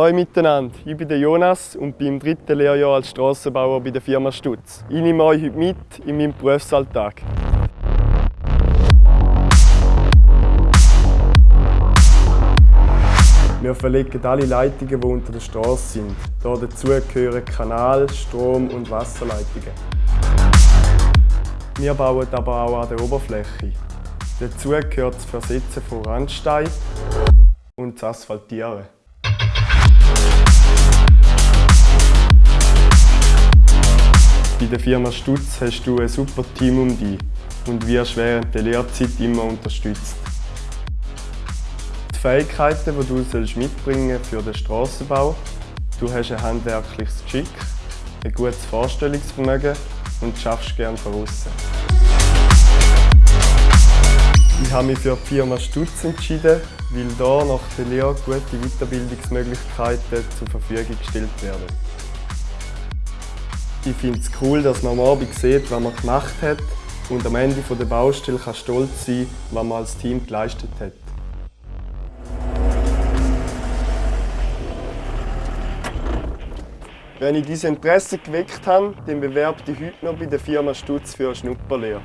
Hallo miteinander, ich bin Jonas und bin im dritten Lehrjahr als Strassenbauer bei der Firma Stutz. Ich nehme euch heute mit in meinem Berufsalltag. Wir verlegen alle Leitungen, die unter der Straße sind. Dazu gehören Kanal-, Strom- und Wasserleitungen. Wir bauen aber auch an der Oberfläche. Dazu gehört das Versetzen von Randstein und das Asphaltieren. Bei der Firma Stutz hast du ein super Team um dich und wirst während der Lehrzeit immer unterstützt. Die Fähigkeiten, die du mitbringen für den Strassenbau, du hast ein handwerkliches Geschick, ein gutes Vorstellungsvermögen und schaffst gerne von außen. Ich habe mich für die Firma Stutz entschieden, weil hier nach der Lehre gute Weiterbildungsmöglichkeiten zur Verfügung gestellt werden. Ich finde es cool, dass man am Abend sieht, was man gemacht hat und am Ende der Baustelle kann stolz sein, was man als Team geleistet hat. Wenn ich dieses Interesse geweckt habe, dann bewerbe ich heute noch bei der Firma Stutz für eine Schnupperlehre.